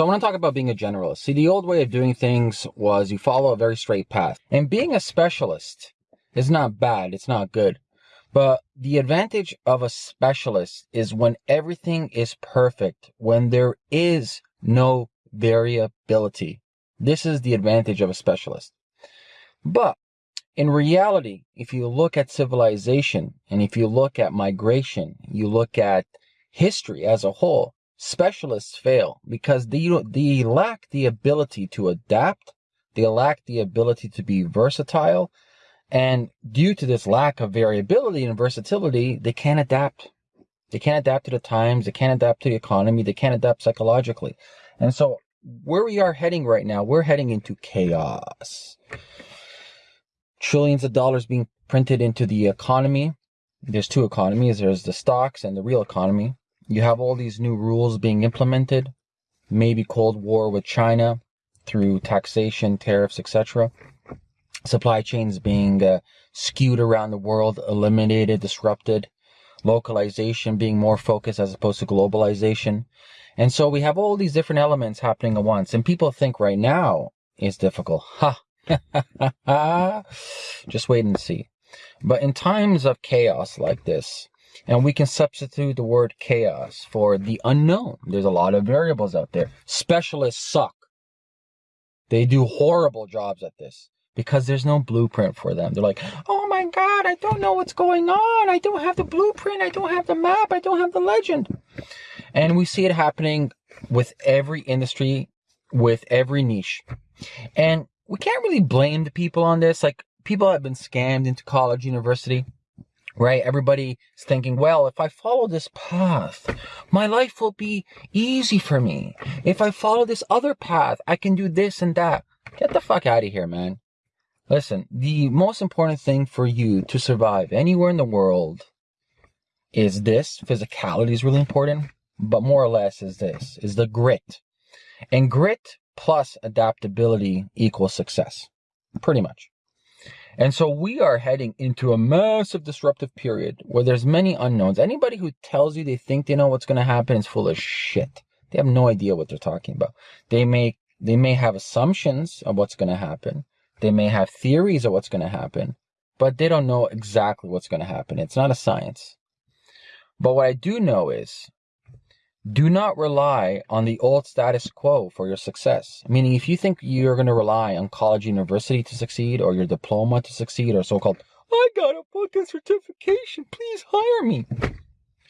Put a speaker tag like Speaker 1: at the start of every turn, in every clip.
Speaker 1: So I want to talk about being a generalist. See, the old way of doing things was you follow a very straight path. And being a specialist is not bad. It's not good. But the advantage of a specialist is when everything is perfect, when there is no variability. This is the advantage of a specialist. But in reality, if you look at civilization and if you look at migration, you look at history as a whole, specialists fail because they, they lack the ability to adapt. They lack the ability to be versatile. And due to this lack of variability and versatility, they can't adapt. They can't adapt to the times. They can't adapt to the economy. They can't adapt psychologically. And so where we are heading right now, we're heading into chaos. Trillions of dollars being printed into the economy. There's two economies. There's the stocks and the real economy. You have all these new rules being implemented, maybe Cold War with China through taxation, tariffs, etc. Supply chains being uh, skewed around the world, eliminated, disrupted, localization being more focused as opposed to globalization. And so we have all these different elements happening at once. And people think right now is difficult. Ha! Just wait and see. But in times of chaos like this, and we can substitute the word chaos for the unknown. There's a lot of variables out there. Specialists suck. They do horrible jobs at this because there's no blueprint for them. They're like, oh my God, I don't know what's going on. I don't have the blueprint. I don't have the map. I don't have the legend. And we see it happening with every industry, with every niche. And we can't really blame the people on this. Like people have been scammed into college, university right? Everybody's thinking, well, if I follow this path, my life will be easy for me. If I follow this other path, I can do this and that. Get the fuck out of here, man. Listen, the most important thing for you to survive anywhere in the world is this. Physicality is really important, but more or less is this, is the grit. And grit plus adaptability equals success. Pretty much. And so we are heading into a massive disruptive period where there's many unknowns. Anybody who tells you they think they know what's going to happen is full of shit. They have no idea what they're talking about. They may, they may have assumptions of what's going to happen. They may have theories of what's going to happen, but they don't know exactly what's going to happen. It's not a science. But what I do know is do not rely on the old status quo for your success. Meaning, if you think you're going to rely on college university to succeed or your diploma to succeed or so-called, I got a fucking certification, please hire me.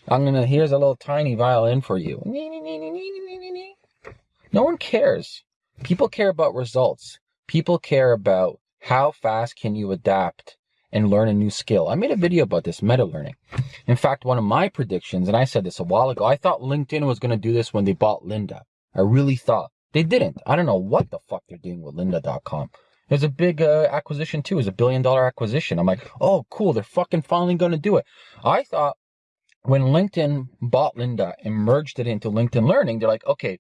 Speaker 1: I'm going to, here's a little tiny violin for you. No one cares. People care about results. People care about how fast can you adapt and learn a new skill. I made a video about this meta learning. In fact, one of my predictions, and I said this a while ago, I thought LinkedIn was going to do this when they bought Lynda. I really thought. They didn't. I don't know what the fuck they're doing with lynda.com. There's a big uh, acquisition too. It's a billion dollar acquisition. I'm like, oh, cool. They're fucking finally going to do it. I thought when LinkedIn bought Lynda and merged it into LinkedIn Learning, they're like, okay,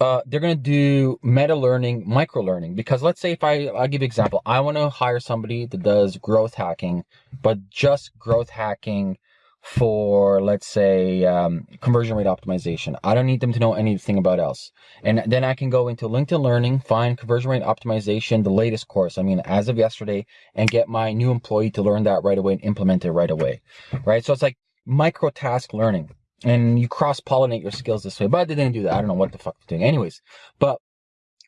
Speaker 1: uh, they're going to do meta learning, micro learning. Because let's say if I, I'll give you an example. I want to hire somebody that does growth hacking, but just growth hacking for, let's say, um, conversion rate optimization. I don't need them to know anything about else. And then I can go into LinkedIn Learning, find conversion rate optimization, the latest course. I mean, as of yesterday, and get my new employee to learn that right away and implement it right away. Right. So it's like micro task learning and you cross pollinate your skills this way. But they didn't do that. I don't know what the fuck they're doing. Anyways, but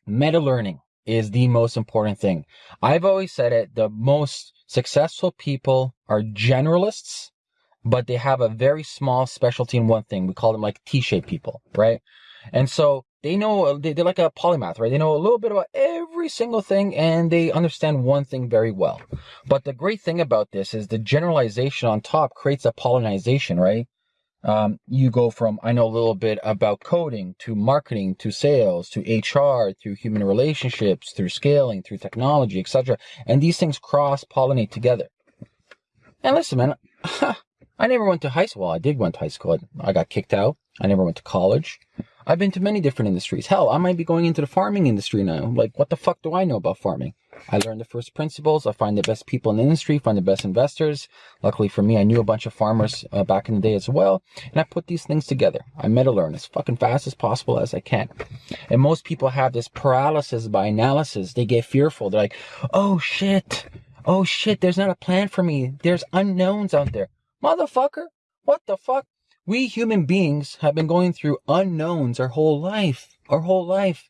Speaker 1: meta learning is the most important thing. I've always said it. The most successful people are generalists, but they have a very small specialty in one thing. We call them like T-shaped people, right? And so they know, they're like a polymath, right? They know a little bit about every single thing and they understand one thing very well. But the great thing about this is the generalization on top creates a pollinization, right? Um, you go from, I know a little bit about coding to marketing to sales to HR through human relationships, through scaling, through technology, etc. And these things cross pollinate together. And listen, man, I never went to high school. I did went to high school. I got kicked out. I never went to college. I've been to many different industries. Hell, I might be going into the farming industry now. Like, what the fuck do I know about farming? I learned the first principles. I find the best people in the industry, find the best investors. Luckily for me, I knew a bunch of farmers uh, back in the day as well. And I put these things together. I meta learn as fucking fast as possible as I can. And most people have this paralysis by analysis. They get fearful. They're like, oh shit. Oh shit, there's not a plan for me. There's unknowns out there. Motherfucker, what the fuck? We human beings have been going through unknowns our whole life. Our whole life.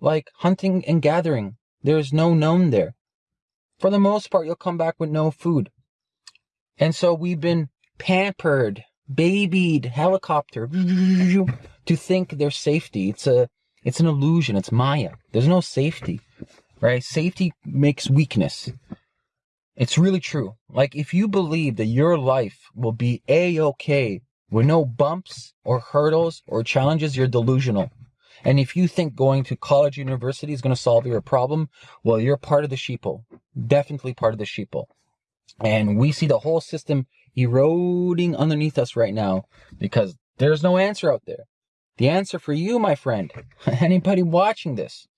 Speaker 1: Like hunting and gathering. There's no known there. For the most part, you'll come back with no food. And so we've been pampered, babied, helicopter to think there's safety. It's a, it's an illusion. It's Maya. There's no safety, right? Safety makes weakness. It's really true. Like if you believe that your life will be a-okay with no bumps or hurdles or challenges, you're delusional. And if you think going to college university is going to solve your problem, well, you're part of the sheeple. Definitely part of the sheeple. And we see the whole system eroding underneath us right now because there's no answer out there. The answer for you, my friend, anybody watching this,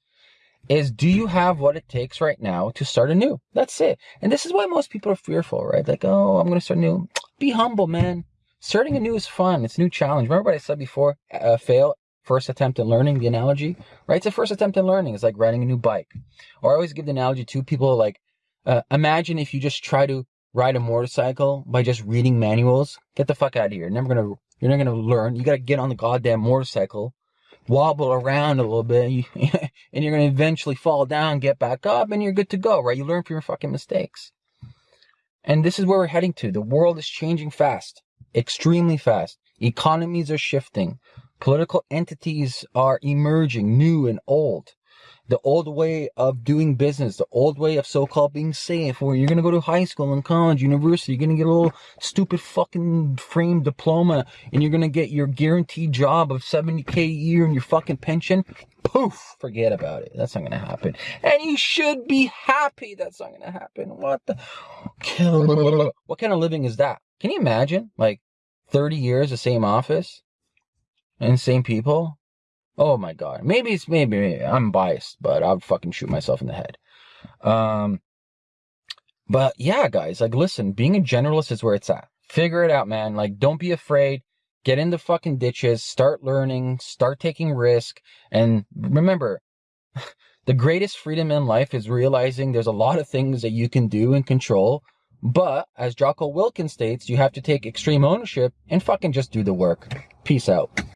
Speaker 1: is do you have what it takes right now to start anew? That's it. And this is why most people are fearful, right? Like, oh, I'm going to start new. Be humble, man. Starting anew is fun. It's a new challenge. Remember what I said before? Uh, fail, first attempt at learning, the analogy, right? It's a first attempt at learning. It's like riding a new bike. Or I always give the analogy to people like, uh, imagine if you just try to ride a motorcycle by just reading manuals. Get the fuck out of here. You're never gonna, you're never gonna learn. You gotta get on the goddamn motorcycle, wobble around a little bit, and you're gonna eventually fall down, get back up, and you're good to go, right? You learn from your fucking mistakes. And this is where we're heading to. The world is changing fast extremely fast. Economies are shifting. Political entities are emerging, new and old. The old way of doing business, the old way of so-called being safe, where you're going to go to high school and college, university, you're going to get a little stupid fucking frame diploma, and you're going to get your guaranteed job of 70k a year and your fucking pension. Poof! Forget about it. That's not going to happen. And you should be happy that's not going to happen. What the? What kind of living is that? Can you imagine? Like, 30 years, the same office and same people. Oh my God. Maybe it's maybe, maybe I'm biased, but I'll fucking shoot myself in the head. Um, but yeah, guys, like, listen, being a generalist is where it's at. Figure it out, man. Like, don't be afraid. Get in the fucking ditches, start learning, start taking risk. And remember, the greatest freedom in life is realizing there's a lot of things that you can do and control but, as Jocko Willink states, you have to take extreme ownership and fucking just do the work. Peace out.